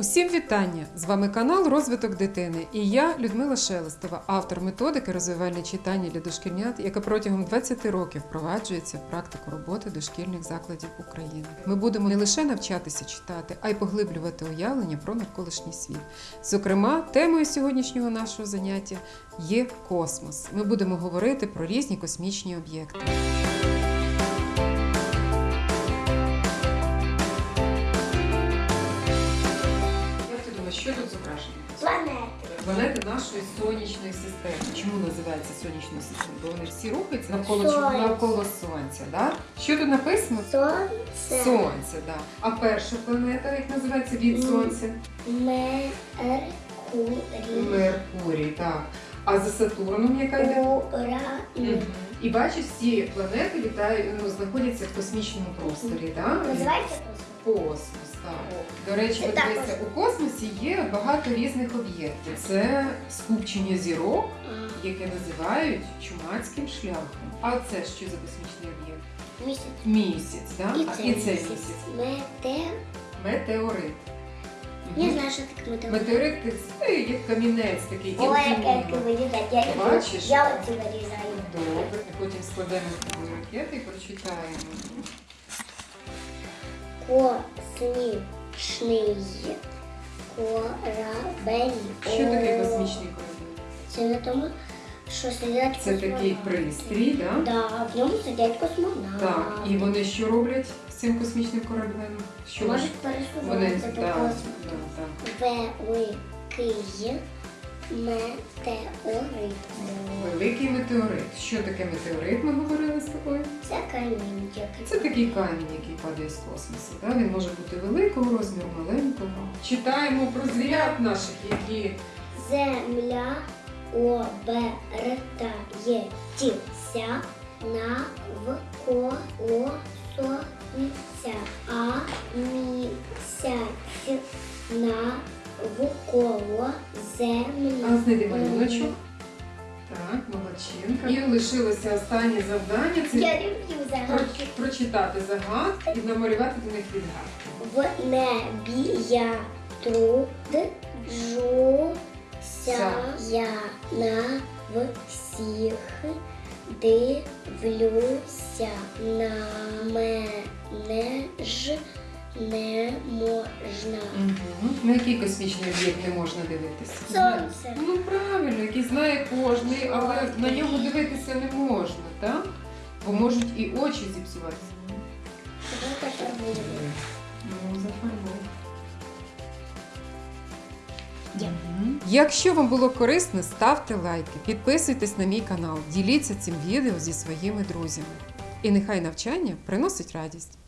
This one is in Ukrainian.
Усім вітання! З вами канал Розвиток дитини і я, Людмила Шелестова, автор методики розвивальне читання для дошкільнят, яка протягом 20 років впроваджується в практику роботи дошкільних закладів України. Ми будемо не лише навчатися читати, а й поглиблювати уявлення про навколишній світ. Зокрема, темою сьогоднішнього нашого заняття є космос. Ми будемо говорити про різні космічні об'єкти. Думаєш, що тут зображено? Планети. Планети нашої сонячної системи. Чому називається сонячною системою? Бо вони всі рухаються навколо чого? Навколо сонця. Да? Що тут написано? Сонце. Сонце, да. А перша планета, як називається від сонця? Меркурій. Меркурій, так. А за Сатурном яка йде? Мгм. І бачиш, всі планети літають, ну, знаходяться в космічному просторі, так? Називається космос. Космос, так. До речі, от також. у космосі є багато різних об'єктів. Це скупчення зірок, яке називають чумацьким шляхом. А це що за космічний об'єкт? Місяць. Місяць, так? І А, це і це місяць. місяць. Мете. Метеорит. Я Мгм. знаю, що таке метеорит. Метеорит це як камінець такий. Ой, як. Я люблю. Бачиш? Я оці вирізаю. Добре, потім складемо ракети і прочитаємо. Космічний корабель. Що таке космічний корабель? Це не тому, що сидять Це такий пристрій, так? Да, в ньому сидять космонавти. Так, і вони що роблять з цим космічним кораблем? Що Можуть пересуватися по да, космосу. да. Великий метеорит. Великий метеорит. Що таке метеорит? Ми говорили з тобою? Це камінь. Це такий камінь, який падає з космосу. Да? Він може бути великого розміру, маленького. Читаємо про звірят наших, які Земля обертається навколо сонця, а місяць навколо землі. А знайди малюночок. Так, молодчинка. І лишилося останнє завдання це Я люблю загадки. про- прочитати загадки і намалювати до них відгадки. В небі я труджуся, я на всіх дивлюся, на мене ж не можна. Угу. На який космічний об'єкт не можна дивитися? Сонце. Ну правильно, який знає кожний, але на нього дивитися не можна, так? Бо можуть і очі зіпсуватися. Ну. Якщо вам було корисно, ставте лайки, підписуйтесь на мій канал, діліться цим відео зі своїми друзями. І нехай навчання приносить радість.